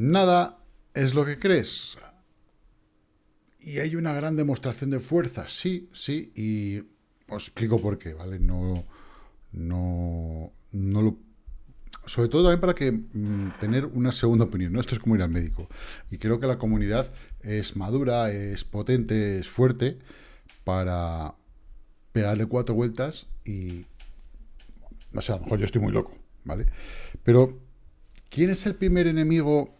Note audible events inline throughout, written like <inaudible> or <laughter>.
Nada es lo que crees. Y hay una gran demostración de fuerza, sí, sí, y os explico por qué, ¿vale? No, no, no lo... Sobre todo también para que mm, tener una segunda opinión, ¿no? Esto es como ir al médico. Y creo que la comunidad es madura, es potente, es fuerte para pegarle cuatro vueltas y... No sé, a lo mejor yo estoy muy loco, ¿vale? Pero, ¿quién es el primer enemigo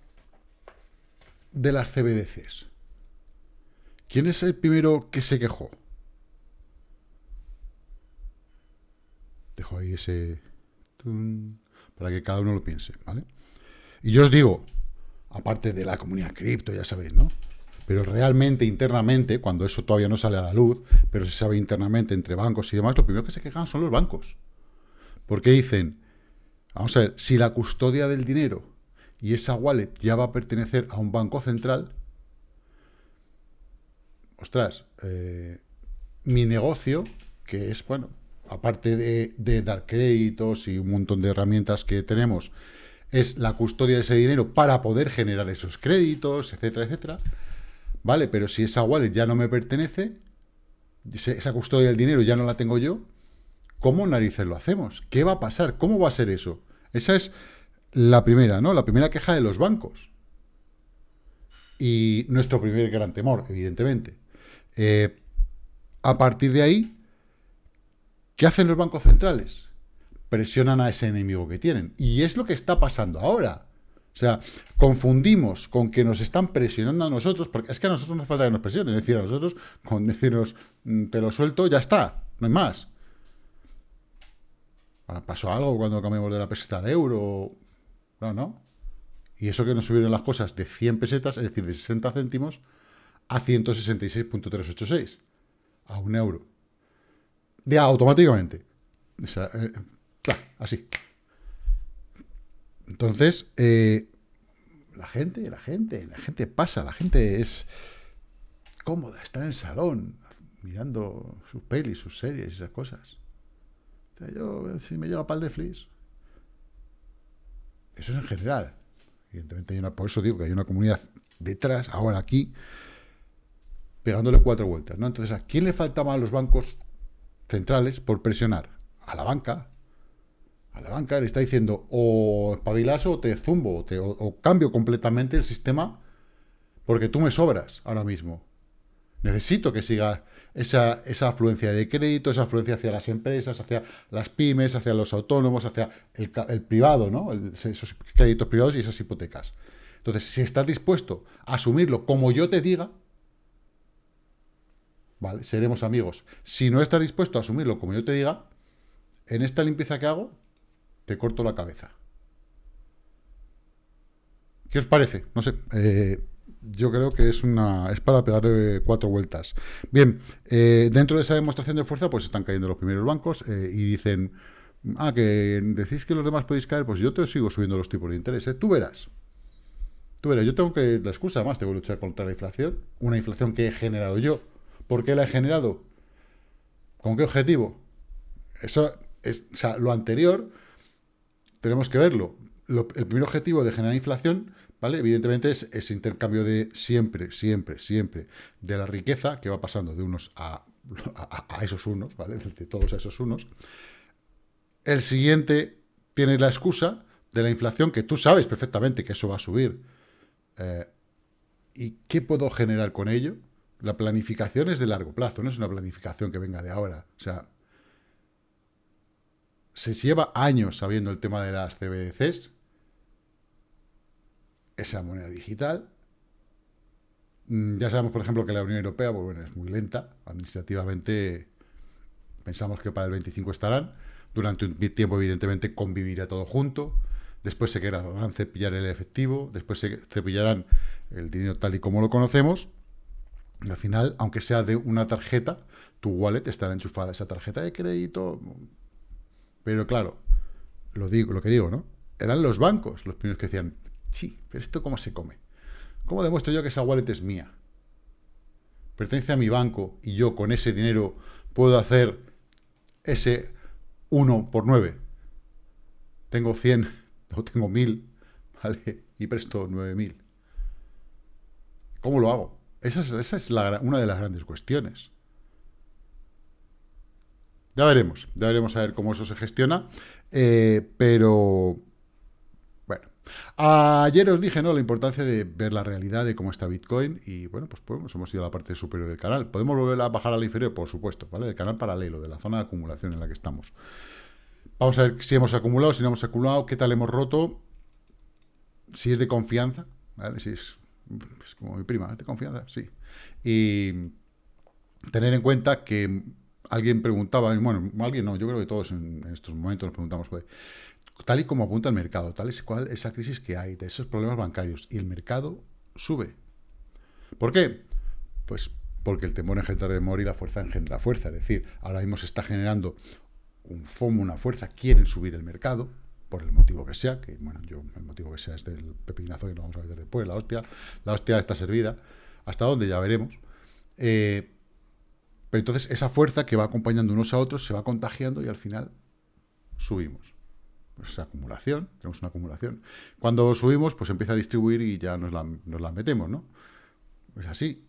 de las CBDCs? ¿Quién es el primero que se quejó? Dejo ahí ese... para que cada uno lo piense, ¿vale? Y yo os digo, aparte de la comunidad cripto, ya sabéis, ¿no? Pero realmente, internamente, cuando eso todavía no sale a la luz, pero se sabe internamente entre bancos y demás, lo primero que se quejan son los bancos. Porque dicen, vamos a ver, si la custodia del dinero y esa wallet ya va a pertenecer a un banco central, ostras, eh, mi negocio, que es, bueno, aparte de, dar créditos y un montón de herramientas que tenemos, es la custodia de ese dinero para poder generar esos créditos, etcétera, etcétera. Vale, pero si esa wallet ya no me pertenece, esa custodia del dinero ya no la tengo yo, ¿cómo narices lo hacemos? ¿Qué va a pasar? ¿Cómo va a ser eso? Esa es la primera, ¿no? La primera queja de los bancos. Y nuestro primer gran temor, evidentemente. Eh, a partir de ahí, ¿Qué hacen los bancos centrales? Presionan a ese enemigo que tienen. Y es lo que está pasando ahora. O sea, confundimos con que nos están presionando a nosotros, porque es que a nosotros no hace falta que nos presionen. Es decir, a nosotros, con decirnos, mm, te lo suelto, ya está, no hay más. Ah, ¿Pasó algo cuando cambiamos de la peseta al euro? No, no. Y eso que nos subieron las cosas de 100 pesetas, es decir, de 60 céntimos, a 166.386, a un euro de automáticamente. Eh, así. Entonces, eh, la gente, la gente, la gente pasa, la gente es cómoda, está en el salón, mirando sus pelis, sus series, esas cosas. yo, si me lleva para el Netflix, eso es en general. Evidentemente, hay una, por eso digo que hay una comunidad detrás, ahora aquí, pegándole cuatro vueltas. ¿no? Entonces, ¿a quién le faltaba a los bancos centrales por presionar a la banca. A la banca le está diciendo o espabilas o te zumbo, o, te, o, cambio completamente el sistema porque tú me sobras ahora mismo. Necesito que siga esa, esa afluencia de crédito, esa afluencia hacia las empresas, hacia las pymes, hacia los autónomos, hacia el, privado, ¿no? esos créditos privados y esas hipotecas. Entonces, si estás dispuesto a asumirlo como yo te diga, ¿vale? Seremos amigos. Si no estás dispuesto a asumirlo como yo te diga, en esta limpieza que hago, te corto la cabeza. ¿Qué os parece? No sé. Eh, yo creo que es una es para pegarle cuatro vueltas. Bien, eh, dentro de esa demostración de fuerza, pues están cayendo los primeros bancos eh, y dicen, ah, que decís que los demás podéis caer, pues yo te sigo subiendo los tipos de interés. Tú verás. Tú verás, yo tengo que, la excusa más, tengo que luchar contra la inflación, una inflación que he generado yo, ¿Por qué la he generado? ¿Con qué objetivo? Eso es, o sea, lo anterior tenemos que verlo. el primer objetivo de generar inflación, ¿vale? Evidentemente es ese intercambio de siempre, siempre, siempre de la riqueza que va pasando de unos a, <laughs> esos unos, ¿vale? <laughs> De todos a esos unos. El siguiente tiene la excusa de la inflación, que tú sabes perfectamente que eso va a subir. Eh, ¿Y qué puedo generar con ello? La planificación es de largo plazo, no es una planificación que venga de ahora. O sea, se lleva años sabiendo el tema de las CBDCs, esa moneda digital. Mm, ya sabemos, por ejemplo, que la Unión Europea pues bueno, es muy lenta, administrativamente pensamos que para el 25 estarán, durante un tiempo evidentemente convivirá todo junto, después se querrán cepillar el efectivo, después se cepillarán el dinero tal y como lo conocemos, al final, aunque sea de una tarjeta, tu wallet estará enchufada esa tarjeta de crédito. Pero claro, lo, digo, lo que digo, ¿no? Eran los bancos los primeros que decían, sí, pero ¿esto cómo se come? ¿Cómo demuestro yo que esa wallet es mía? Pertenece a mi banco y yo con ese dinero puedo hacer ese 1 por 9. Tengo 100 <laughs> o tengo 1000, <laughs> ¿vale? y presto 9.000. ¿Cómo lo hago? Esa es, una de las grandes cuestiones. Ya veremos, ya veremos a ver cómo eso se gestiona, eh, pero. Ayer os dije, ¿no?, la importancia de ver la realidad de cómo está Bitcoin y, bueno, pues podemos, hemos ido a la parte superior del canal. ¿Podemos volver a bajar a la inferior? Por supuesto, ¿vale? Del canal paralelo, de la zona de acumulación en la que estamos. Vamos a ver si hemos acumulado, si no hemos acumulado, qué tal hemos roto, si es de confianza, ¿vale? Si es, como mi prima, ¿es de confianza? Sí. Y tener en cuenta que alguien preguntaba, bueno, alguien no, yo creo que todos en, estos momentos nos preguntamos, tal y como apunta el mercado, tal es cual esa crisis que hay, de esos problemas bancarios, y el mercado sube. ¿Por qué? Pues porque el temor engendra temor y la fuerza engendra fuerza. Es decir, ahora mismo se está generando un FOMO, una fuerza, quieren subir el mercado, por el motivo que sea, que bueno, yo el motivo que sea es del pepinazo y lo vamos a ver después, la hostia, la hostia está servida, hasta dónde ya veremos. Eh, pero entonces esa fuerza que va acompañando unos a otros se va contagiando y al final subimos. Esa acumulación, tenemos una acumulación. Cuando subimos, pues empieza a distribuir y ya nos la, nos la metemos, ¿no? Pues así.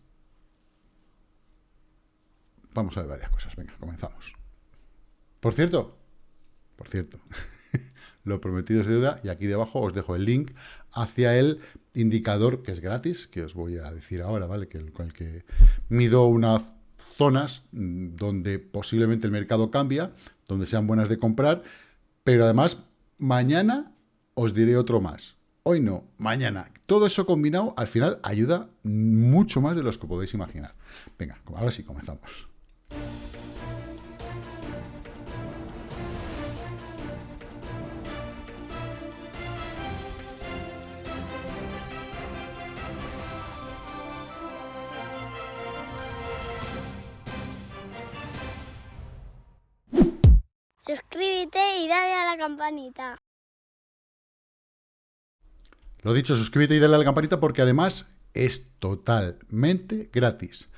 Vamos a ver varias cosas. Venga, comenzamos. Por cierto, por cierto, <laughs> lo prometido es deuda y aquí debajo os dejo el link hacia el indicador que es gratis, que os voy a decir ahora, ¿vale? Que con el que mido unas zonas mm, donde posiblemente el mercado cambia, donde sean buenas de comprar, pero además mañana os diré otro más. Hoy no, mañana. Todo eso combinado al final ayuda mucho más de los que podéis imaginar. Venga, ahora sí, comenzamos. Suscríbete y dale a la campanita. Lo dicho, suscríbete y dale a la campanita porque además es totalmente gratis.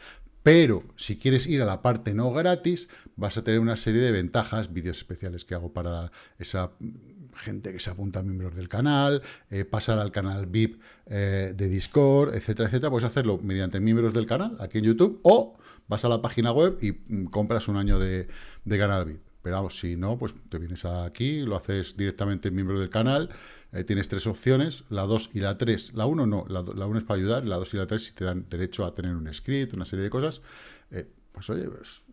Pero si quieres ir a la parte no gratis, vas a tener una serie de ventajas, vídeos especiales que hago para esa gente que se apunta a miembros del canal, eh, pasar al canal VIP eh, de Discord, etcétera, etcétera. Puedes hacerlo mediante miembros del canal, aquí en YouTube, o vas a la página web y mm, compras un año de, de canal VIP. Pero si no, pues te vienes aquí, lo haces directamente miembro del canal, eh, tienes tres opciones, la 2 y la 3. La 1 no, la 1 es para ayudar, la 2 y la 3 si te dan derecho a tener un script, una serie de cosas. Eh, pues oye, pues,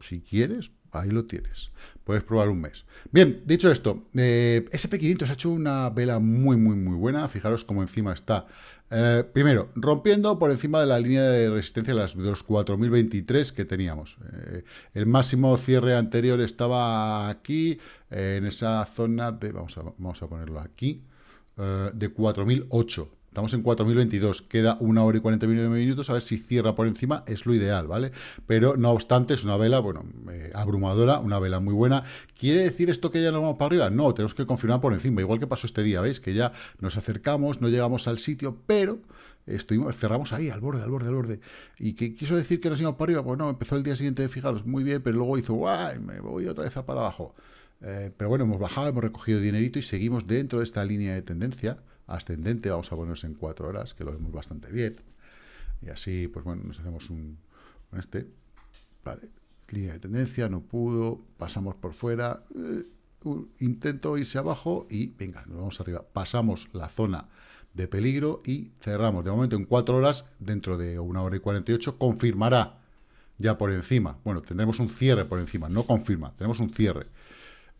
si quieres, ahí lo tienes. Puedes probar un mes. Bien, dicho esto, eh, SP500 ha hecho una vela muy, muy, muy buena. Fijaros cómo encima está eh, primero, rompiendo por encima de la línea de resistencia de, las, los 4023 que teníamos. Eh, el máximo cierre anterior estaba aquí, en esa zona de, vamos a, vamos a ponerlo aquí, de 4008. Estamos en 4022, queda una hora y 49 minutos, a ver si cierra por encima, es lo ideal, ¿vale? Pero no obstante, es una vela, bueno, eh, abrumadora, una vela muy buena. ¿Quiere decir esto que ya nos vamos para arriba? No, tenemos que confirmar por encima, igual que pasó este día, ¿veis? Que ya nos acercamos, no llegamos al sitio, pero estuvimos, cerramos ahí, al borde, al borde, al borde. ¿Y qué quiso decir que nos íbamos para arriba? Pues no, empezó el día siguiente, fijaros, muy bien, pero luego hizo, ¡guay! Me voy otra vez para abajo. Eh, pero bueno, hemos bajado, hemos recogido dinerito y seguimos dentro de esta línea de tendencia ascendente, vamos a ponernos en cuatro horas, que lo vemos bastante bien. Y así, pues bueno, nos hacemos un, este. Vale, línea de tendencia, no pudo, pasamos por fuera, eh, intento irse abajo y venga, nos vamos arriba. Pasamos la zona de peligro y cerramos. De momento en cuatro horas, dentro de una hora y 48, confirmará ya por encima. Bueno, tendremos un cierre por encima, no confirma, tenemos un cierre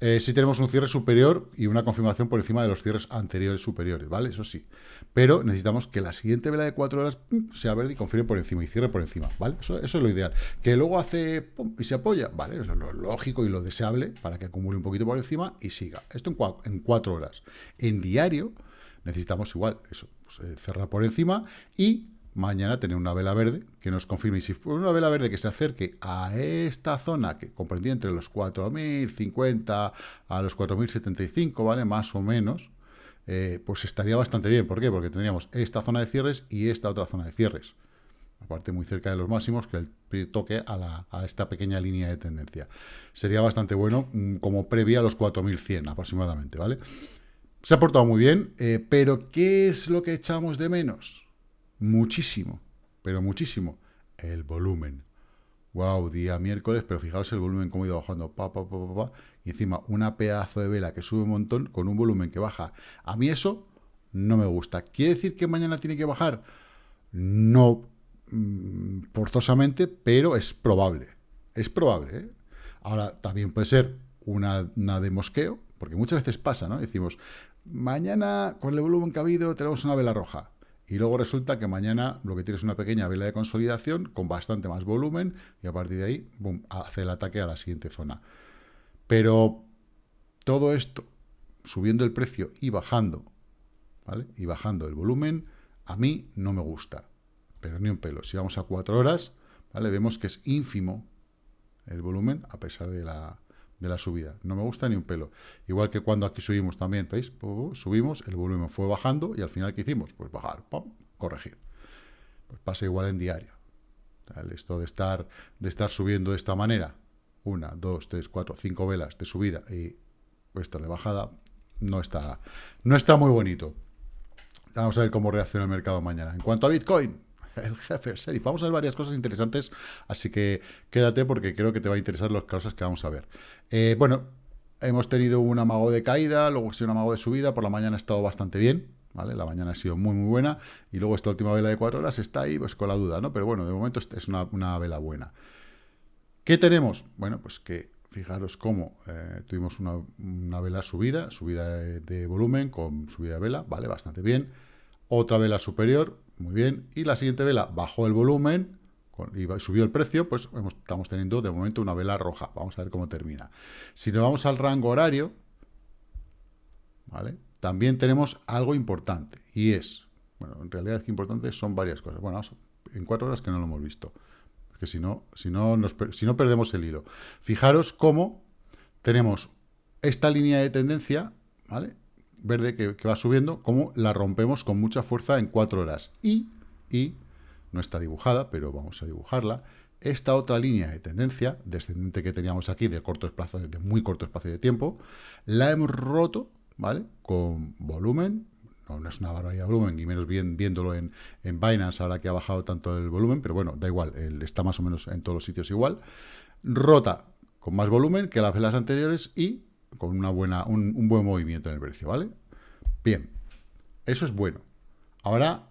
eh, si tenemos un cierre superior y una confirmación por encima de los cierres anteriores superiores, ¿vale? Eso sí. Pero necesitamos que la siguiente vela de cuatro horas sea verde y confirme por encima y cierre por encima, ¿vale? Eso, es lo ideal. Que luego hace y se apoya, ¿vale? Eso es lo lógico y lo deseable para que acumule un poquito por encima y siga. Esto en, en cuatro horas. En diario necesitamos igual, eso, pues, eh, cerrar por encima y mañana tener una vela verde que nos confirme. Y si una vela verde que se acerque a esta zona que comprendía entre los 4.050 a los 4.075, ¿vale? Más o menos, eh, pues estaría bastante bien. ¿Por qué? Porque tendríamos esta zona de cierres y esta otra zona de cierres. Aparte muy cerca de los máximos, que el toque a, a esta pequeña línea de tendencia. Sería bastante bueno mm, como previa a los 4.100 aproximadamente, ¿vale? Se ha portado muy bien, eh, pero ¿qué es lo que echamos de menos? Muchísimo, pero muchísimo. El volumen. Wow, día miércoles, pero fijaros el volumen cómo ha ido bajando, pa, pa, pa, pa, y encima una pedazo de vela que sube un montón con un volumen que baja. A mí eso no me gusta. ¿Quiere decir que mañana tiene que bajar? No mm, forzosamente, pero es probable. Es probable. ¿eh? Ahora, también puede ser una, una de mosqueo, porque muchas veces pasa, ¿no? Decimos, mañana con el volumen que ha habido tenemos una vela roja. Y luego resulta que mañana lo que tienes es una pequeña vela de consolidación con bastante más volumen y a partir de ahí, hace el ataque a la siguiente zona. Pero todo esto, subiendo el precio y bajando, ¿vale? Y bajando el volumen, a mí no me gusta, pero ni un pelo. Si vamos a cuatro horas, ¿vale? Vemos que es ínfimo el volumen a pesar de la, de la subida. No me gusta ni un pelo. Igual que cuando aquí subimos también, ¿veis? Subimos, el volumen fue bajando y al final, ¿qué hicimos? Pues bajar, ¡pum! corregir. Pues pasa igual en diario. Esto de estar, de estar subiendo de esta manera, una, dos, tres, cuatro, cinco velas de subida y esta de bajada, no está, no está muy bonito. Vamos a ver cómo reacciona el mercado mañana. En cuanto a Bitcoin, <laughs> el jefe serie. Vamos a ver varias cosas interesantes, así que quédate porque creo que te va a interesar las cosas que vamos a ver. Eh, bueno, hemos tenido un amago de caída, luego ha sido un amago de subida, por la mañana ha estado bastante bien, ¿vale? La mañana ha sido muy, muy buena, y luego esta última vela de cuatro horas está ahí, pues con la duda, ¿no? Pero bueno, de momento es una, vela buena. ¿Qué tenemos? Bueno, pues que fijaros cómo eh, tuvimos una, vela subida, subida de, volumen con subida de vela, ¿vale? Bastante bien. Otra vela superior, muy bien. Y la siguiente vela bajó el volumen y subió el precio, pues estamos teniendo de momento una vela roja. Vamos a ver cómo termina. Si nos vamos al rango horario, ¿vale? También tenemos algo importante y es, bueno, en realidad es importante son varias cosas. Bueno, en cuatro horas que no lo hemos visto, porque si no, si no, si no perdemos el hilo. Fijaros cómo tenemos esta línea de tendencia, ¿vale? Verde que, va subiendo, como la rompemos con mucha fuerza en cuatro horas. Y, y, no está dibujada, pero vamos a dibujarla, esta otra línea de tendencia descendente que teníamos aquí de, corto espacio, de muy corto espacio de tiempo, la hemos roto, ¿vale? Con volumen, no, es una barbaridad de volumen, ni menos bien viéndolo en, en, Binance ahora que ha bajado tanto el volumen, pero bueno, da igual, está más o menos en todos los sitios igual. Rota con más volumen que las velas anteriores y con una buena, un, buen movimiento en el precio, ¿vale? Bien, eso es bueno. Ahora,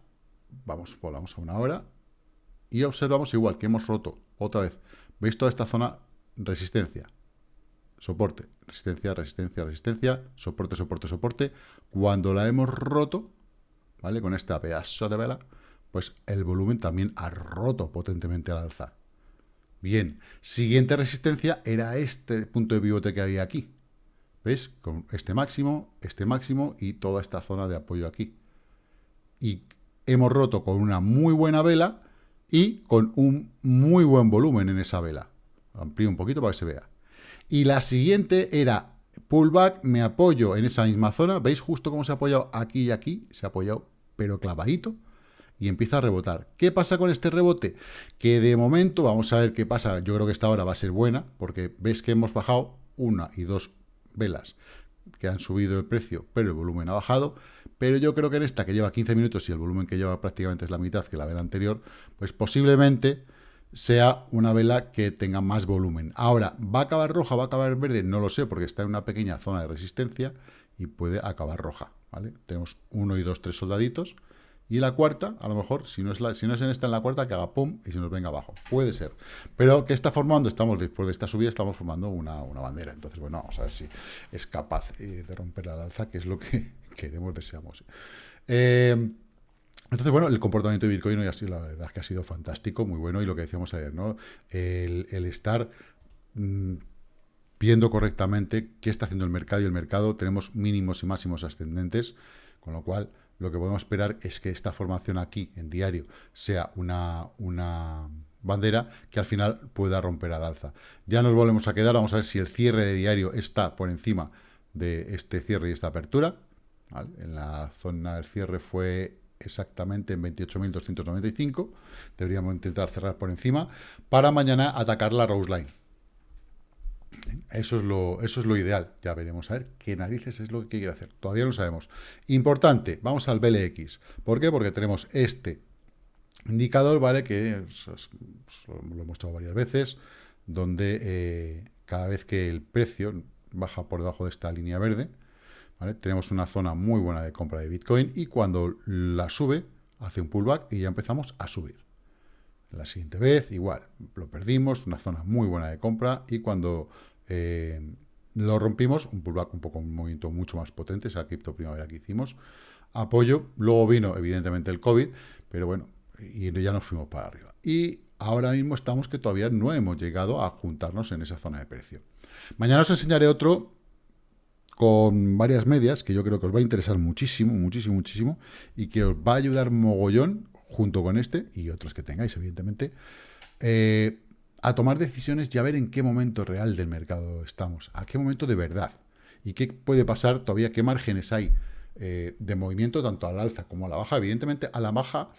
vamos, volvamos a una hora y observamos igual que hemos roto otra vez. ¿Veis toda esta zona? Resistencia, soporte, resistencia, resistencia, resistencia, soporte, soporte, soporte. Cuando la hemos roto, ¿vale? Con esta pedazo de vela, pues el volumen también ha roto potentemente al alza. Bien, siguiente resistencia era este punto de pivote que había aquí. ¿Ves? Con este máximo, este máximo y toda esta zona de apoyo aquí. Y hemos roto con una muy buena vela y con un muy buen volumen en esa vela. Lo amplío un poquito para que se vea. Y la siguiente era pullback, me apoyo en esa misma zona. ¿Veis justo cómo se ha apoyado aquí y aquí? Se ha apoyado, pero clavadito. Y empieza a rebotar. ¿Qué pasa con este rebote? Que de momento, vamos a ver qué pasa. Yo creo que esta hora va a ser buena, porque veis que hemos bajado una y dos velas que han subido el precio, pero el volumen ha bajado. Pero yo creo que en esta, que lleva 15 minutos y el volumen que lleva prácticamente es la mitad que la vela anterior, pues posiblemente sea una vela que tenga más volumen. Ahora, ¿va a acabar roja, va a acabar verde? No lo sé, porque está en una pequeña zona de resistencia y puede acabar roja. ¿vale? Tenemos uno y dos, tres soldaditos y la cuarta, a lo mejor, si no es, si no es en esta, en la cuarta, que haga pum y se nos venga abajo. Puede ser. Pero que está formando, estamos después de esta subida, estamos formando una, bandera. Entonces, bueno, vamos a ver si es capaz eh, de romper la alza, que es lo que <laughs> queremos, deseamos. Eh, entonces, bueno, el comportamiento de Bitcoin hoy ha sido, la verdad, que ha sido fantástico, muy bueno, y lo que decíamos ayer, ¿no? El, estar mm, viendo correctamente qué está haciendo el mercado, y el mercado tenemos mínimos y máximos ascendentes, con lo cual lo que podemos esperar es que esta formación aquí, en diario, sea una, una bandera que al final pueda romper al alza. Ya nos volvemos a quedar, vamos a ver si el cierre de diario está por encima de este cierre y esta apertura. En la zona del cierre fue exactamente en 28.295. Deberíamos intentar cerrar por encima para mañana atacar la Rose Line. Eso es, lo, eso es lo ideal. Ya veremos a ver qué narices es lo que quiere hacer. Todavía no sabemos. Importante, vamos al BLX. ¿Por qué? Porque tenemos este indicador, ¿vale? Que lo he mostrado varias veces, donde eh, cada vez que el precio baja por debajo de esta línea verde, ¿vale? Tenemos una zona muy buena de compra de Bitcoin y cuando la sube, hace un pullback y ya empezamos a subir. La siguiente vez, igual, lo perdimos, una zona muy buena de compra, y cuando eh, lo rompimos, un pullback un poco, un movimiento mucho más potente, esa cripto primavera que hicimos, apoyo, luego vino evidentemente el COVID, pero bueno, y ya nos fuimos para arriba. Y ahora mismo estamos que todavía no hemos llegado a juntarnos en esa zona de precio. Mañana os enseñaré otro con varias medias, que yo creo que os va a interesar muchísimo, muchísimo, muchísimo, y que os va a ayudar mogollón junto con este y otros que tengáis, evidentemente, eh, a tomar decisiones y a ver en qué momento real del mercado estamos, a qué momento de verdad, y qué puede pasar todavía, qué márgenes hay eh, de movimiento tanto al alza como a la baja. Evidentemente, a la baja,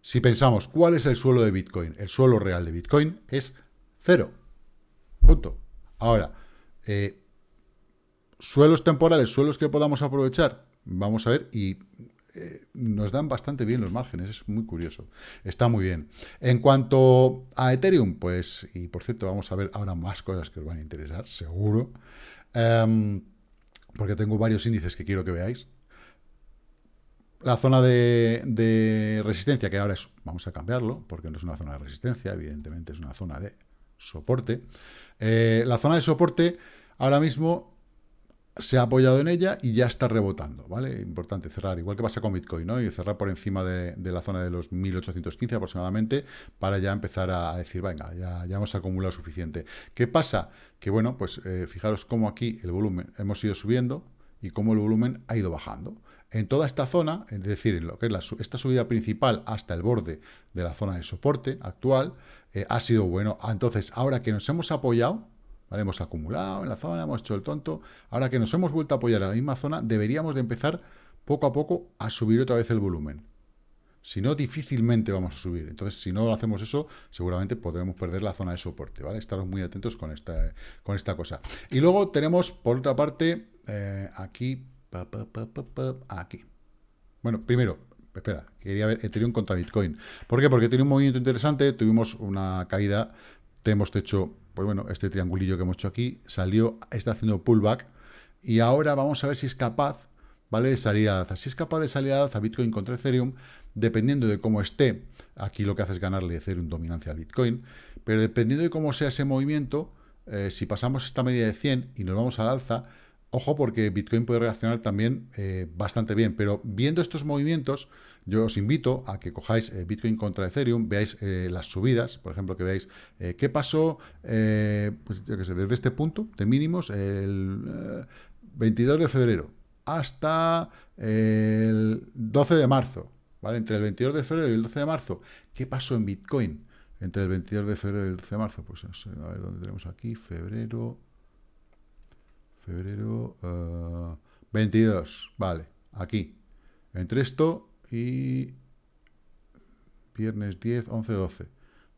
si pensamos cuál es el suelo de Bitcoin, el suelo real de Bitcoin es cero. Punto. Ahora, eh, suelos temporales, suelos que podamos aprovechar, vamos a ver, y nos dan bastante bien los márgenes, es muy curioso. Está muy bien. En cuanto a Ethereum, pues, y por cierto, vamos a ver ahora más cosas que os van a interesar, seguro, em, porque tengo varios índices que quiero que veáis. La zona de, resistencia, que ahora es, vamos a cambiarlo, porque no es una zona de resistencia, evidentemente es una zona de soporte. Eh, la zona de soporte ahora mismo se ha apoyado en ella y ya está rebotando, ¿vale? Importante cerrar, igual que pasa con Bitcoin, ¿no? Y cerrar por encima de, la zona de los 1815 aproximadamente para ya empezar a decir, venga, ya, ya hemos acumulado suficiente. ¿Qué pasa? Que bueno, pues eh, fijaros cómo aquí el volumen hemos ido subiendo y cómo el volumen ha ido bajando. En toda esta zona, es decir, en lo que es esta subida principal hasta el borde de la zona de soporte actual, eh, ha sido bueno. Entonces, ahora que nos hemos apoyado, Hemos acumulado en la zona, hemos hecho el tonto. Ahora que nos hemos vuelto a apoyar en la misma zona, deberíamos de empezar poco a poco a subir otra vez el volumen. Si no, difícilmente vamos a subir. Entonces, si no hacemos eso, seguramente podremos perder la zona de soporte, ¿vale? Estaros muy atentos con esta, con esta cosa. Y luego tenemos, por otra parte, eh, aquí, aquí. Bueno, primero, espera, quería ver Ethereum contra Bitcoin. ¿Por qué? Porque tiene un movimiento interesante, tuvimos una caída, hemos hecho pues bueno, este triangulillo que hemos hecho aquí salió, está haciendo pullback y ahora vamos a ver si es capaz, ¿vale? De salir al alza. Si es capaz de salir al alza Bitcoin contra Ethereum, dependiendo de cómo esté, aquí lo que hace es ganarle Ethereum dominancia al Bitcoin, pero dependiendo de cómo sea ese movimiento, eh, si pasamos esta media de 100 y nos vamos al alza, ojo porque Bitcoin puede reaccionar también eh, bastante bien, pero viendo estos movimientos, yo os invito a que cojáis eh, Bitcoin contra Ethereum, veáis eh, las subidas, por ejemplo, que veáis qué pasó, pues yo qué sé, desde este punto de mínimos, el 22 de febrero hasta el 12 de marzo, ¿vale? Entre el 22 de febrero y el 12 de marzo, ¿qué pasó en Bitcoin? Entre el 22 de febrero y el 12 de marzo, pues a ver dónde tenemos aquí, febrero, febrero, 22, vale, aquí. Entre esto y viernes 10, 11, 12.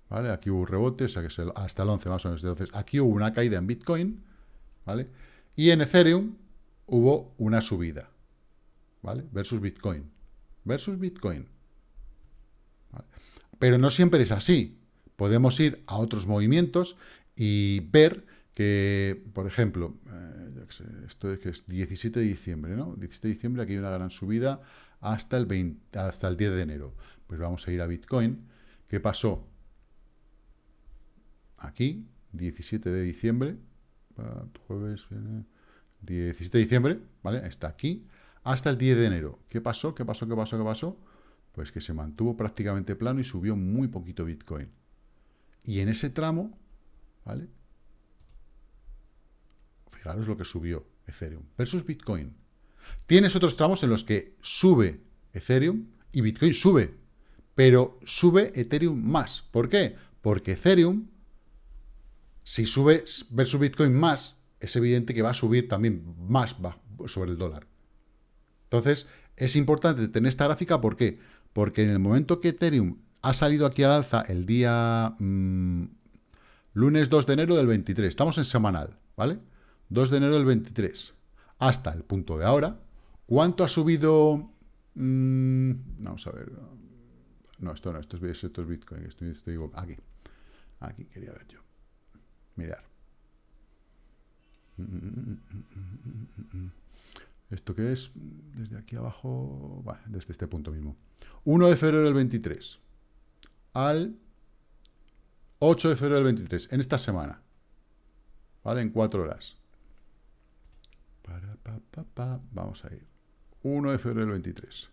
¿Vale? Aquí hubo rebote, o sea que hasta el 11 más o menos. Entonces, aquí hubo una caída en Bitcoin, ¿vale? Y en Ethereum hubo una subida, ¿vale? Versus Bitcoin. Versus Bitcoin. Pero no siempre es así. Podemos ir a otros movimientos y ver que, por ejemplo, eh, esto es que es 17 de diciembre, ¿no? 17 de diciembre aquí hay una gran subida hasta el, 20, hasta el 10 de enero. Pues vamos a ir a Bitcoin. ¿Qué pasó? Aquí, 17 de diciembre, jueves, 17 de diciembre, ¿vale? Está aquí, hasta el 10 de enero. ¿Qué pasó? ¿Qué pasó? ¿Qué pasó? ¿Qué pasó? Pues que se mantuvo prácticamente plano y subió muy poquito Bitcoin. Y en ese tramo, ¿vale? Fijaros lo que subió Ethereum versus Bitcoin. Tienes otros tramos en los que sube Ethereum y Bitcoin sube, pero sube Ethereum más. ¿Por qué? Porque Ethereum, si sube versus Bitcoin más, es evidente que va a subir también más sobre el dólar. Entonces, es importante tener esta gráfica, ¿por qué? Porque en el momento que Ethereum ha salido aquí al alza el día mm, lunes 2 de enero del 23, estamos en semanal, ¿vale? 2 de enero del 23 hasta el punto de ahora. ¿Cuánto ha subido? Mm, vamos a ver. No, esto no, esto es, esto es Bitcoin. Esto, esto aquí. Aquí quería ver yo. Mirar. ¿Esto qué es? Desde aquí abajo, bueno, desde este punto mismo. 1 de febrero del 23 al 8 de febrero del 23, en esta semana. ¿Vale? En 4 horas. Vamos a ir. 1 de febrero del 23.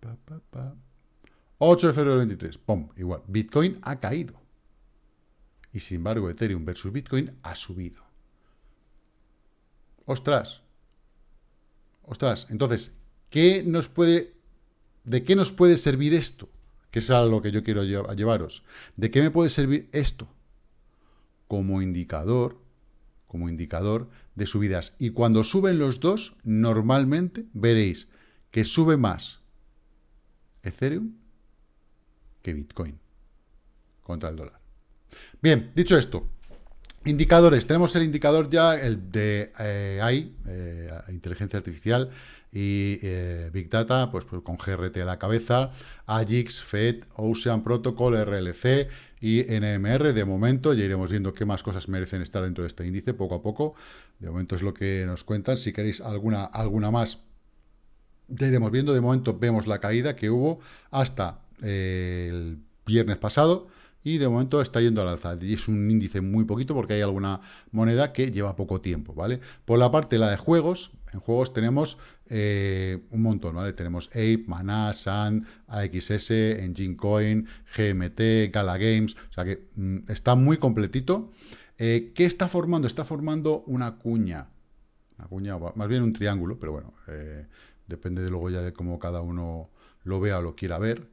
Para, pa, 8 de febrero del 23. ¡Pum! Igual. Bitcoin ha caído. Y sin embargo, Ethereum versus Bitcoin ha subido. Ostras. Ostras. Entonces, ¿qué nos puede, ¿de qué nos puede servir esto? Que es a lo que yo quiero llevaros. ¿De qué me puede servir esto? Como indicador, como indicador de subidas. Y cuando suben los dos, normalmente veréis que sube más Ethereum que Bitcoin contra el dólar. Bien, dicho esto, indicadores. Tenemos el indicador ya, el de eh, AI, eh, inteligencia artificial y eh, Big Data, pues, pues, con GRT a la cabeza, AGIX, FED, Ocean Protocol, RLC y NMR. De momento ya iremos viendo qué más cosas merecen estar dentro de este índice poco a poco. De momento es lo que nos cuentan. Si queréis alguna, alguna más, ya iremos viendo. De momento vemos la caída que hubo hasta el viernes pasado y de momento está yendo al alza. Y es un índice muy poquito porque hay alguna moneda que lleva poco tiempo, ¿vale? Por la parte, la de juegos, en juegos tenemos eh, un montón, ¿vale? Tenemos Ape, Mana, Sand, AXS, Engine Coin, GMT, Gala Games, o sea que mm, está muy completito. Eh, ¿Qué está formando? Está formando una cuña, una cuña, más bien un triángulo, pero bueno, eh, depende de luego ya de cómo cada uno lo vea o lo quiera ver,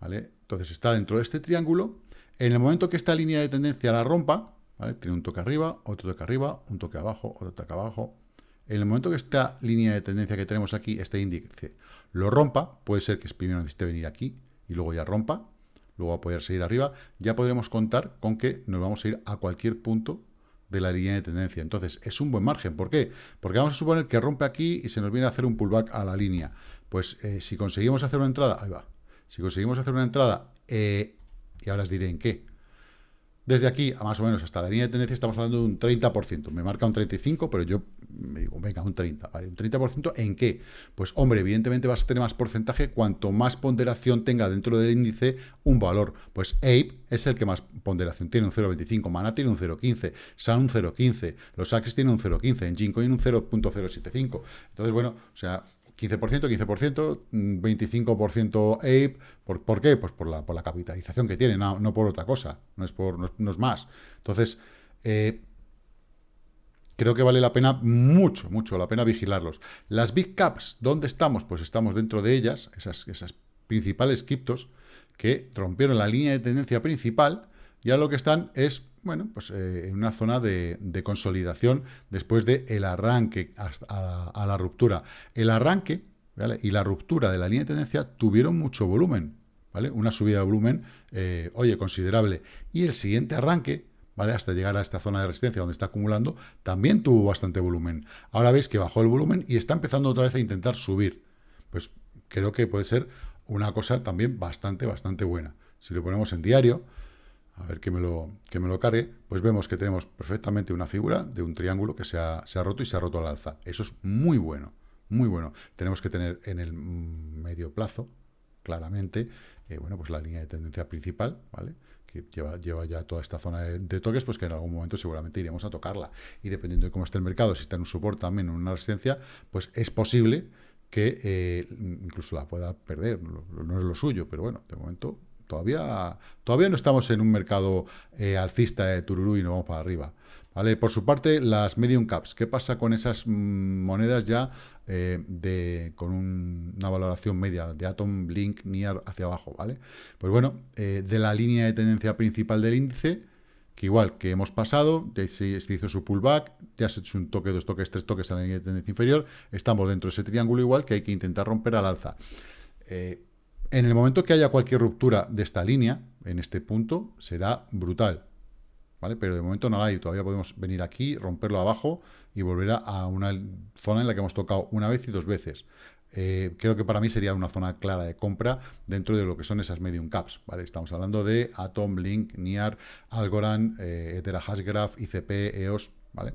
¿vale? Entonces está dentro de este triángulo, en el momento que esta línea de tendencia la rompa, tiene un toque arriba, otro toque arriba, un toque abajo, otro toque abajo. En el momento que esta línea de tendencia que tenemos aquí, este índice, lo rompa, puede ser que primero necesite venir aquí y luego ya rompa, luego va a poder seguir arriba, ya podremos contar con que nos vamos a ir a cualquier punto de la línea de tendencia. Entonces, es un buen margen. ¿Por qué? Porque vamos a suponer que rompe aquí y se nos viene a hacer un pullback a la línea. Pues eh, si conseguimos hacer una entrada, ahí va, si conseguimos hacer una entrada eh, y ahora os diré en qué. Desde aquí, a más o menos hasta la línea de tendencia, estamos hablando de un 30%. Me marca un 35%, pero yo me digo, venga, un 30%. ¿vale? ¿Un 30% en qué? Pues, hombre, evidentemente vas a tener más porcentaje cuanto más ponderación tenga dentro del índice un valor. Pues Ape es el que más ponderación tiene, un 0,25. Mana tiene un 0,15. Sun un 0,15. Los Axis tienen un 0,15. En Gincoin un 0,075. Entonces, bueno, o sea, 15%, 15%, 25% Ape. ¿Por, ¿Por, qué? Pues por la, por la capitalización que tiene, no, por otra cosa, no es, por, no, es más. Entonces, eh, creo que vale la pena, mucho, mucho la pena vigilarlos. Las Big Caps, ¿dónde estamos? Pues estamos dentro de ellas, esas, esas principales criptos que rompieron la línea de tendencia principal, ya lo que están es bueno, pues eh, en una zona de, consolidación después del el arranque a, la ruptura. El arranque y la ruptura de la línea de tendencia tuvieron mucho volumen, ¿vale? Una subida de volumen, eh, oye, considerable. Y el siguiente arranque, ¿vale? Hasta llegar a esta zona de resistencia donde está acumulando, también tuvo bastante volumen. Ahora veis que bajó el volumen y está empezando otra vez a intentar subir. Pues creo que puede ser una cosa también bastante, bastante buena. Si lo ponemos en diario, a ver que me, lo, que me lo cargue, pues vemos que tenemos perfectamente una figura de un triángulo que se ha, roto y se ha roto al alza. Eso es muy bueno, muy bueno. Tenemos que tener en el medio plazo, claramente, eh, bueno, pues la línea de tendencia principal, ¿vale? que lleva, lleva ya toda esta zona de, toques, pues que en algún momento seguramente iremos a tocarla. Y dependiendo de cómo esté el mercado, si está en un soporte también, en una resistencia, pues es posible que eh, incluso la pueda perder. no es lo suyo, pero bueno, de momento Todavía, todavía no estamos en un mercado eh, alcista de tururú y no vamos para arriba. ¿vale? Por su parte, las medium caps. ¿Qué pasa con esas mm, monedas ya eh, de, con una valoración media de Atom, Blink, NIAR hacia abajo? ¿vale? Pues bueno, eh, de la línea de tendencia principal del índice, que igual que hemos pasado, ya se, hizo su pullback, ya se hecho un toque, dos toques, tres toques a la línea de tendencia inferior, estamos dentro de ese triángulo igual que hay que intentar romper al alza. En el momento que haya cualquier ruptura de esta línea, en este punto, será brutal. ¿vale? Pero de momento no la hay, todavía podemos venir aquí, romperlo abajo y volver a una zona en la que hemos tocado una vez y dos veces. Eh, creo que para mí sería una zona clara de compra dentro de lo que son esas medium caps, ¿vale? Estamos hablando de Atom, Link, NIAR, Algorand, eh, Hashgraph, ICP, EOS, ¿vale?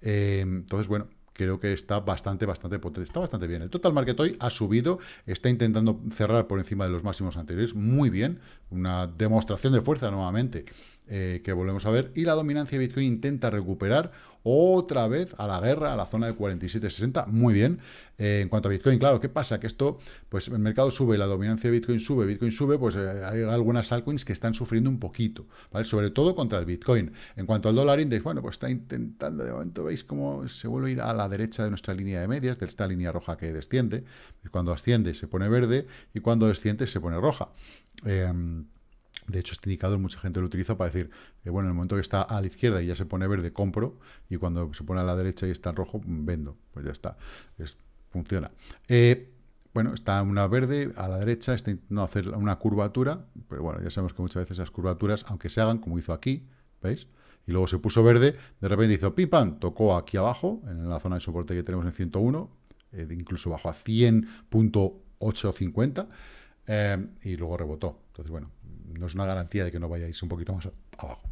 Eh, entonces, bueno, creo que está bastante, bastante potente, está bastante bien. El total market hoy ha subido, está intentando cerrar por encima de los máximos anteriores, muy bien, una demostración de fuerza nuevamente eh, que volvemos a ver, y la dominancia de Bitcoin intenta recuperar otra vez a la guerra, a la zona de 47.60, muy bien. Eh, en cuanto a Bitcoin, claro, ¿qué pasa? Que esto, pues el mercado sube, la dominancia de Bitcoin sube, Bitcoin sube, pues eh, hay algunas altcoins que están sufriendo un poquito, ¿vale? Sobre todo contra el Bitcoin. En cuanto al dólar index, bueno, pues está intentando, de momento veis cómo se vuelve a ir a la derecha de nuestra línea de medias, de esta línea roja que desciende, cuando asciende se pone verde y cuando desciende se pone roja. De hecho, este indicador mucha gente lo utiliza para decir, eh, bueno, en el momento que está a la izquierda y ya se pone verde, compro, y cuando se pone a la derecha y está en rojo, vendo. Pues ya está, funciona. Eh, bueno, está una verde a la derecha, está intentando hacer una curvatura, pero bueno, ya sabemos que muchas veces esas curvaturas, aunque se hagan, como hizo aquí, ¿veis? Y luego se puso verde, de repente hizo pipan, tocó aquí abajo, en la zona de soporte que tenemos en 101, eh, incluso bajó a 100.850, y luego rebotó. Entonces, bueno, no es una garantía de que no vayáis un poquito más abajo.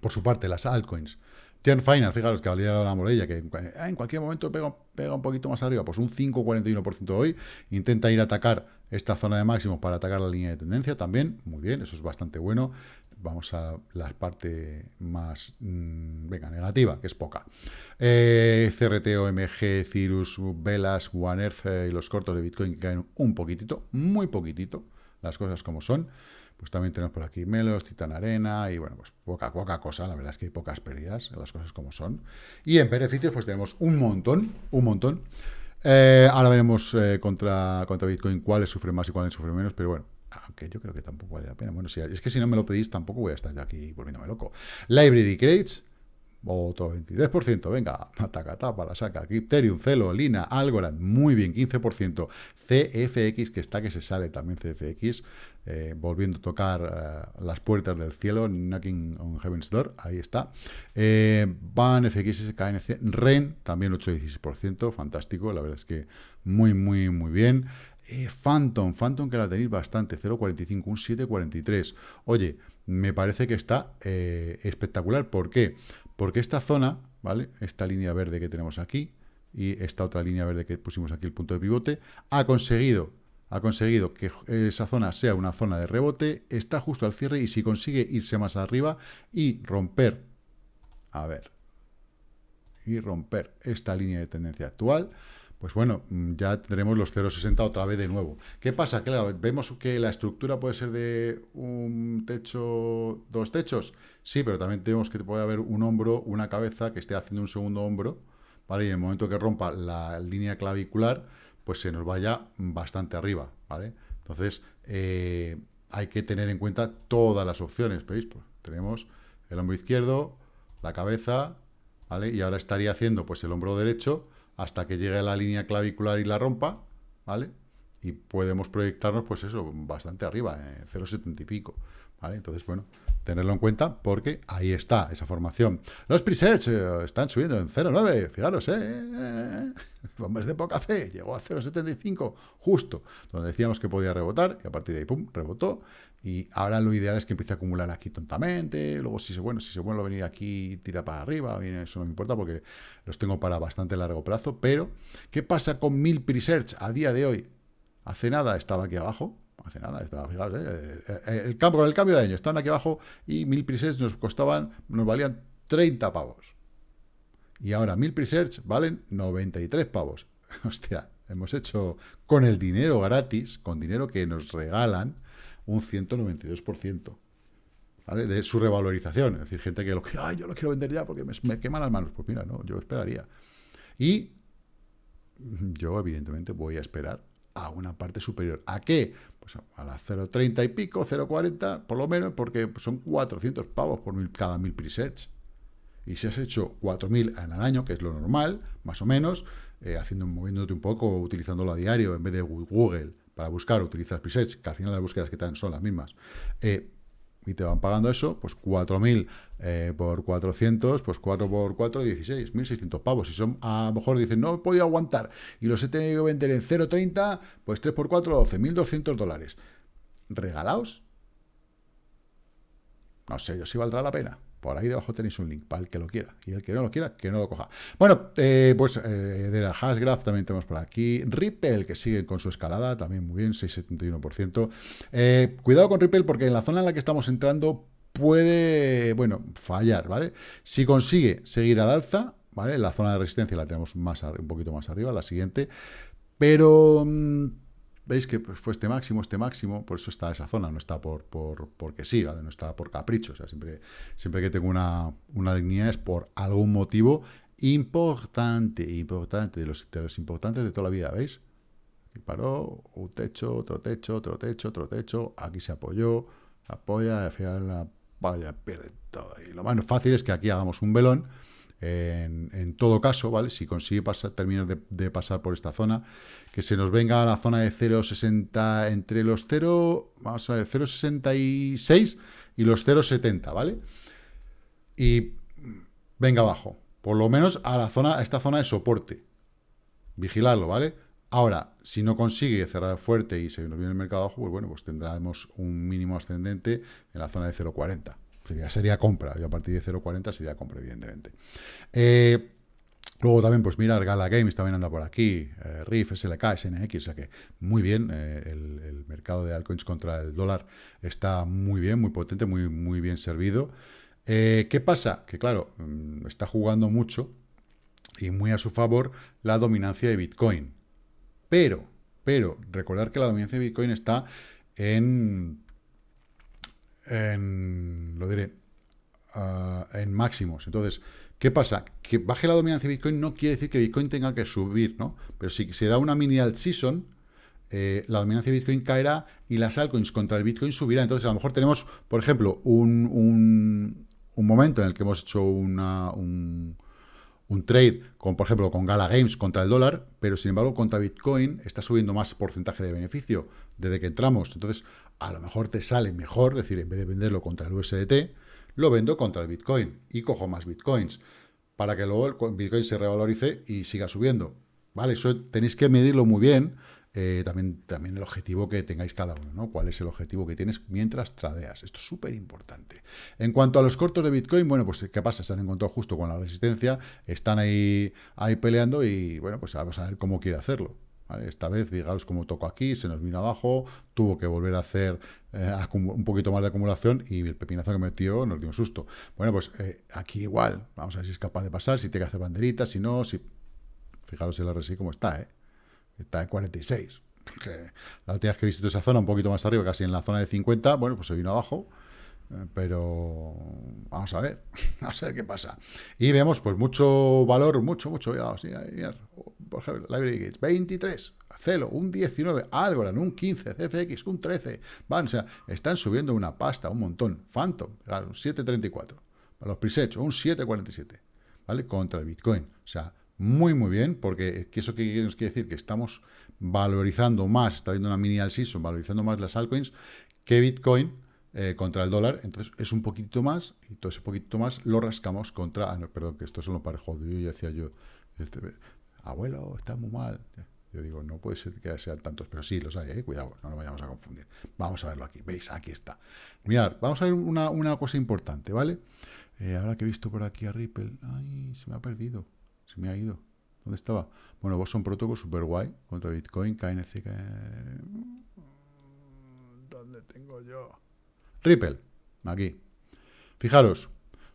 Por su parte, las altcoins. Final, fijaros que valía la morella, que en cualquier momento pega, pega, un poquito más arriba, pues un 5,41% hoy, intenta ir a atacar esta zona de máximos para atacar la línea de tendencia también, muy bien, eso es bastante bueno. Vamos a la parte más, mm, venga, negativa, que es poca. Eh, CRT, OMG, Cirrus, Velas, One Earth eh, y los cortos de Bitcoin que caen un poquitito, muy poquitito, las cosas como son. Pues también tenemos por aquí Melos, Titan Arena y bueno, pues poca, poca cosa, la verdad es que hay pocas pérdidas, las cosas como son. Y en beneficios pues tenemos un montón, un montón. Eh, ahora veremos eh, contra, contra Bitcoin cuáles sufren más y cuáles sufren menos, pero bueno, aunque yo creo que tampoco vale la pena. Bueno, si, es que si no me lo pedís tampoco voy a estar yo aquí volviéndome loco. Library Crates, otro 23%, venga, tapa, la saca. Crypterium, Celo, Lina, Algorand, muy bien, 15%. CFX, que está que se sale también CFX, eh, volviendo a tocar eh, las puertas del cielo, knocking on heaven's door, ahí está. Eh, BAN, FX, KNC, REN, también 8-16%, fantástico, la verdad es que muy, muy, muy bien. Phantom, Phantom que la tenéis bastante, 0.45, un 7.43. Oye, me parece que está espectacular, ¿por qué? Esta zona, ¿vale? Esta línea verde que tenemos aquí y esta otra línea verde que pusimos aquí, el punto de pivote, ha conseguido, ha conseguido que esa zona sea una zona de rebote, está justo al cierre y si consigue irse más arriba y romper, a ver, y romper esta línea de tendencia actual, pues bueno, ya tendremos los 0,60 otra vez de nuevo. ¿Qué pasa? Que vemos que la estructura puede ser de un techo, dos techos. Sí, pero también tenemos que puede haber un hombro, una cabeza que esté haciendo un segundo hombro, ¿vale? Y en el momento que rompa la línea clavicular, pues se nos vaya bastante arriba, ¿vale? Entonces, eh, hay que tener en cuenta todas las opciones, ¿veis? Pues tenemos el hombro izquierdo, la cabeza, ¿vale? Y ahora estaría haciendo, pues, el hombro derecho, hasta que llegue a la línea clavicular y la rompa, ¿vale? Y podemos proyectarnos, pues eso, bastante arriba, en 0,70 y pico, Entonces, bueno, tenerlo en cuenta porque ahí está esa formación. Los presets eh, están subiendo en 0,9, fijaros, ¿eh? <laughs> Hombres de poca fe, llegó a 0,75, justo, donde decíamos que podía rebotar, y a partir de ahí, pum, rebotó, y ahora lo ideal es que empiece a acumular aquí tontamente, luego si se, bueno, si se a venir aquí, tira para arriba, eso no me importa porque los tengo para bastante largo plazo, pero, ¿qué pasa con mil presearch a día de hoy? Hace nada estaba aquí abajo, hace nada, estaba, fijaos, ¿eh? eh el, cambio, el cambio de año, estaban aquí abajo y mil presets nos costaban, nos valían 30 pavos. Y ahora mil presearch valen 93 pavos. <laughs> Hostia, hemos hecho con el dinero gratis, con dinero que nos regalan, un 192%. ¿vale? De su revalorización. Es decir, gente que lo que, yo lo quiero vender ya porque me, me queman las manos. Pues mira, no, yo esperaría. Y yo, evidentemente, voy a esperar a una parte superior. ¿A qué? Pues a las 0,30 y pico, 0,40, por lo menos, porque son 400 pavos por mil, cada mil presets. Y si has hecho 4.000 en el año, que es lo normal, más o menos, eh, haciendo, moviéndote un poco, utilizándolo a diario, en vez de Google, para buscar, utilizas presets, que al final las búsquedas que te dan son las mismas. Eh, y te van pagando eso, pues 4.000 eh, por 400, pues 4 por 4, 16, 1.600 pavos. Si son, a lo mejor dicen, no he podido aguantar y los he tenido que vender en 0,30, pues 3 por 4, 12, 1.200 dólares. ¿Regalaos? No sé yo si valdrá la pena. Por ahí debajo tenéis un link para el que lo quiera. Y el que no lo quiera, que no lo coja. Bueno, eh, pues eh, de la Hashgraph también tenemos por aquí. Ripple, que sigue con su escalada, también muy bien, 6,71%. Eh, cuidado con Ripple porque en la zona en la que estamos entrando puede, bueno, fallar, ¿vale? Si consigue seguir al alza, ¿vale? La zona de resistencia la tenemos más un poquito más arriba, la siguiente. Pero... Mm, veis que pues, fue este máximo, este máximo, por eso está esa zona, no está por, por porque sí, ¿vale? no está por capricho, o sea, siempre, siempre que tengo una, una línea es por algún motivo importante, importante, de los, de importantes de toda la vida, ¿veis? Aquí paró, un techo, otro techo, otro techo, otro techo, aquí se apoyó, apoya, al final la vaya, pierde todo. Y lo más fácil es que aquí hagamos un velón, en, todo caso, ¿vale? Si consigue pasar, terminar de, pasar por esta zona, que se nos venga a la zona de 0,60, entre los 0, vamos a ver, 0,66 y los 0,70, ¿vale? Y venga abajo, por lo menos a la zona, a esta zona de soporte. Vigilarlo, ¿vale? Ahora, si no consigue cerrar fuerte y se nos viene el mercado abajo, pues bueno, pues tendremos un mínimo ascendente en la zona de 0,40. Sería, sería compra, y a partir de 0.40 sería compra, evidentemente. Eh, luego también, pues mirar, Gala Games también anda por aquí, eh, SLK, SNX, o sea que muy bien, eh, el, mercado de altcoins contra el dólar está muy bien, muy potente, muy, muy bien servido. ¿Qué pasa? Que claro, mm, está jugando mucho y muy a su favor la dominancia de Bitcoin. Pero, pero, recordar que la dominancia de Bitcoin está en, lo diré, en máximos. Entonces, ¿qué pasa? Que baje la dominancia de Bitcoin no quiere decir que Bitcoin tenga que subir, ¿no? Pero si se da una mini alt season, eh, la dominancia de Bitcoin caerá y las altcoins contra el Bitcoin subirá. Entonces, a lo mejor tenemos, por ejemplo, un, un, un momento en el que hemos hecho una, un, un trade, con, por ejemplo, con Gala Games contra el dólar, pero sin embargo contra Bitcoin está subiendo más porcentaje de beneficio desde que entramos. Entonces, a lo mejor te sale mejor, decir, en vez de venderlo contra el USDT, lo vendo contra el Bitcoin y cojo más Bitcoins para que luego el Bitcoin se revalorice y siga subiendo. ¿Vale? Eso tenéis que medirlo muy bien eh, también, también el objetivo que tengáis cada uno, ¿no? ¿Cuál es el objetivo que tienes mientras tradeas? Esto es súper importante. En cuanto a los cortos de Bitcoin, bueno, pues ¿qué pasa? Se han encontrado justo con la resistencia, están ahí, ahí peleando y, bueno, pues vamos a ver cómo quiere hacerlo. Esta vez, fijaros cómo tocó aquí, se nos vino abajo, tuvo que volver a hacer eh, un poquito más de acumulación y el pepinazo que metió nos dio un susto. Bueno, pues eh, aquí igual, vamos a ver si es capaz de pasar, si tiene que hacer banderitas, si no, si... Fijaros el RSI cómo está, ¿eh? está en 46. <laughs> la última vez que visto esa zona, un poquito más arriba, casi en la zona de 50, bueno, pues se vino abajo, pero vamos a ver, <laughs> a ver qué pasa. Y vemos, pues, mucho valor, mucho, mucho, por ejemplo, Library Gates, 23, Celo, un 19, Algorand, un 15, CFX, un 13, van, o sea, están subiendo una pasta, un montón, Phantom, un 734, para los presets, un 747, ¿vale? Contra el Bitcoin, o sea, muy, muy bien, porque eso que nos quiere decir que estamos valorizando más, está viendo una mini al season, valorizando más las altcoins que Bitcoin eh, contra el dólar, entonces es un poquito más, y todo ese poquito más lo rascamos contra, ah, no, perdón, que esto solo parejo, yo decía yo, este, abuelo, está muy mal, yo digo, no puede ser que sean tantos, pero sí, los hay, eh, cuidado, no nos vayamos a confundir. Vamos a verlo aquí, veis, aquí está. Mirad, vamos a ver una, una cosa importante, ¿vale? Eh, ahora que he visto por aquí a Ripple, ay, se me ha perdido. Se me ha ido. ¿Dónde estaba? Bueno, vos son protocolo super guay contra Bitcoin, KNC. ¿Dónde tengo yo? Ripple, aquí. Fijaros,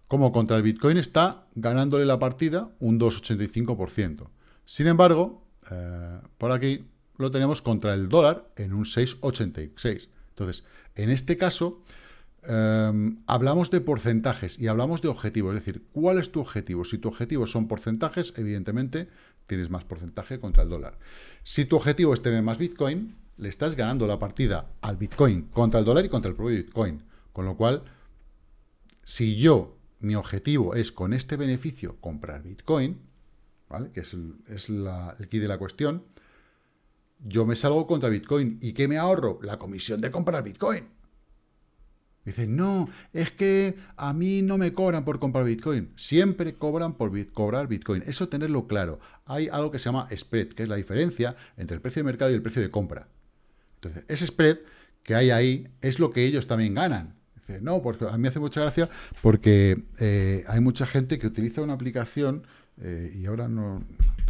como contra el Bitcoin está ganándole la partida un 2,85%. Sin embargo, eh, por aquí lo tenemos contra el dólar en un 6,86. Entonces, en este caso, Em, hablamos de porcentajes y hablamos de objetivos, es decir, ¿cuál es tu objetivo? Si tu objetivo son porcentajes, evidentemente tienes más porcentaje contra el dólar. Si tu objetivo es tener más Bitcoin, le estás ganando la partida al Bitcoin contra el dólar y contra el propio Bitcoin. Con lo cual, si yo, mi objetivo es con este beneficio comprar Bitcoin, ¿vale? que es, el, key de la cuestión, yo me salgo contra Bitcoin. ¿Y qué me ahorro? La comisión de comprar Bitcoin. Dicen, no, es que a mí no me cobran por comprar Bitcoin. Siempre cobran por cobrar Bitcoin. Eso tenerlo claro. Hay algo que se llama spread, que es la diferencia entre el precio de mercado y el precio de compra. Entonces, ese spread que hay ahí es lo que ellos también ganan. Dice, no, porque a mí me hace mucha gracia porque eh, hay mucha gente que utiliza una aplicación eh, y ahora no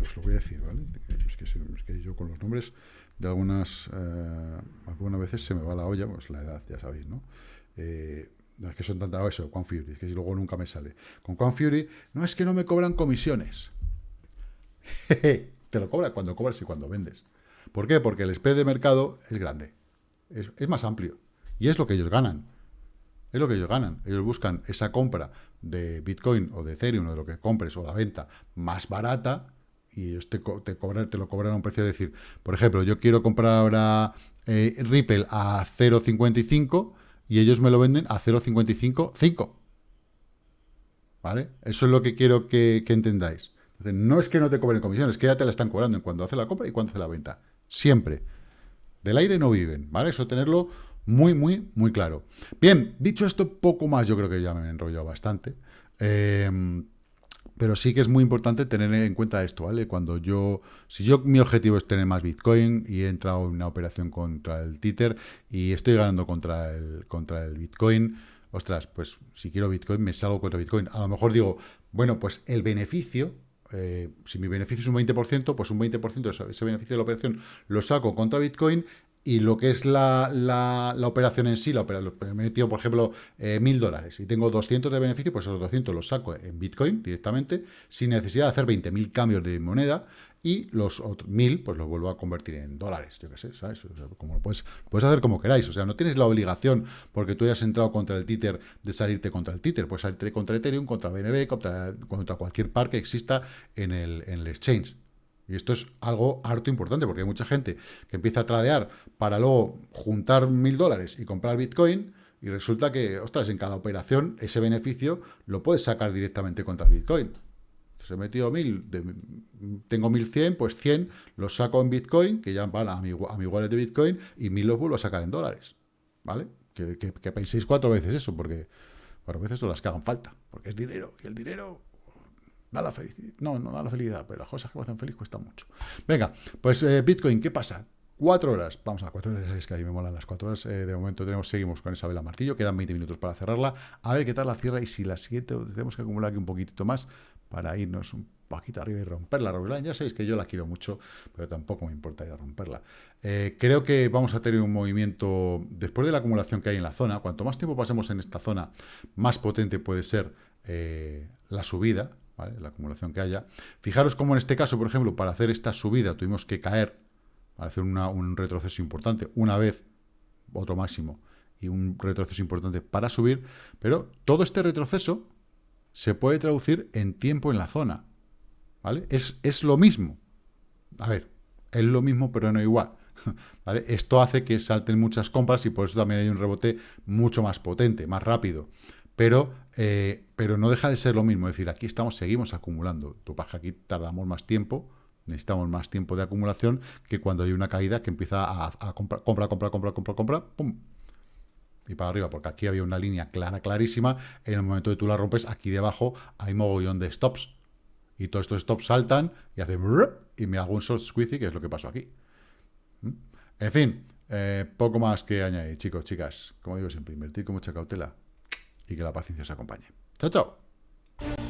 os lo voy a decir, ¿vale? Es que, yo con los nombres de algunas, eh, algunas veces se me va la olla, pues la edad, ya sabéis, ¿no? es que son tantas, eso, Quan Fury, es que luego nunca me sale. Con Quan Fury, no es que no me cobran comisiones. <laughs> Te lo cobran cuando cobras y cuando vendes. ¿Por qué? Porque el spread de mercado es grande es, más amplio. Y es lo que ellos ganan. Es lo que ellos ganan. Ellos buscan esa compra de Bitcoin o de Ethereum o de lo que compres o la venta más barata y ellos te, lo cobran a un precio de decir, por ejemplo, yo quiero comprar ahora eh, Ripple a 0.55 y ellos me lo venden a 0.55.5. ¿Vale? Eso es lo que quiero que, entendáis. no es que no te cobren comisiones, que ya te la están cobrando en cuando hace la compra y cuando hace la venta. Siempre. Del aire no viven, ¿vale? Eso tenerlo muy, muy, muy claro. Bien, dicho esto, poco más, yo creo que ya me he enrollado bastante. Em, pero sí que es muy importante tener en cuenta esto, ¿vale? Cuando yo, si yo mi objetivo es tener más Bitcoin y he entrado en una operación contra el Tether y estoy ganando contra el, contra el Bitcoin, ostras, pues si quiero Bitcoin me salgo contra Bitcoin. A lo mejor digo, bueno, pues el beneficio, eh, si mi beneficio es un 20%, pues un 20% de ese beneficio de la operación lo saco contra Bitcoin y lo que es la, la, operación en sí, la operación, me he metido, por ejemplo, eh, mil dólares y tengo 200 de beneficio, pues esos 200 los saco en Bitcoin directamente, sin necesidad de hacer 20.000 cambios de moneda, y los otros 1.000, pues los vuelvo a convertir en dólares, yo qué sé, ¿sabes? lo puedes, puedes hacer como queráis, o sea, no tienes la obligación, porque tú hayas entrado contra el títer, de salirte contra el títer, puedes salirte contra Ethereum, contra BNB, contra, contra cualquier par que exista en el, en el exchange. Y esto es algo harto importante, porque hay mucha gente que empieza a tradear para luego juntar mil dólares y comprar Bitcoin, y resulta que, ostras, en cada operación ese beneficio lo puedes sacar directamente contra el Bitcoin. Se he metido mil, tengo 1100, pues 100 los saco en Bitcoin, que ya van a mi, a mi wallet de Bitcoin, y mil los vuelvo a sacar en dólares. ¿Vale? Que, que penséis cuatro veces eso, porque cuatro veces son las que hagan falta, porque es dinero, y el dinero Da la felicidad. No, no da la felicidad, pero las cosas que me hacen feliz cuestan mucho. Venga, pues eh, Bitcoin, ¿qué pasa? Cuatro horas, vamos a cuatro horas, es que ahí me molan las cuatro horas, eh, de momento tenemos, seguimos con Isabela Martillo, quedan 20 minutos para cerrarla, a ver qué tal la cierra y si la siguiente tenemos que acumular aquí un poquitito más para irnos un poquito arriba y romperla, la ya sabéis que yo la quiero mucho, pero tampoco me importaría romperla. Eh, creo que vamos a tener un movimiento, después de la acumulación que hay en la zona, cuanto más tiempo pasemos en esta zona, más potente puede ser la subida, la acumulación que haya. Fijaros cómo en este caso, por ejemplo, para hacer esta subida tuvimos que caer, para hacer un retroceso importante, una vez, otro máximo, y un retroceso importante para subir, pero todo este retroceso se puede traducir en tiempo en la zona, ¿vale? Es, es lo mismo. A ver, es lo mismo, pero no igual. <laughs> ¿Vale? Esto hace que salten muchas compras y por eso también hay un rebote mucho más potente, más rápido pero, eh, pero no deja de ser lo mismo. Es decir, aquí estamos, seguimos acumulando. Tu paja aquí tardamos más tiempo, necesitamos más tiempo de acumulación que cuando hay una caída que empieza a, comprar, compra, compra, compra, compra, compra, pum, y para arriba, porque aquí había una línea clara, clarísima, en el momento de tú la rompes, aquí debajo hay mogollón de stops, y todos estos stops saltan y hacen y me hago un short squeezy, que es lo que pasó aquí. ¿Mm? En fin, eh, poco más que añadir, chicos, chicas, como digo siempre, invertir con mucha cautela, y que la paciencia os acompañe. ¡Chao, chao!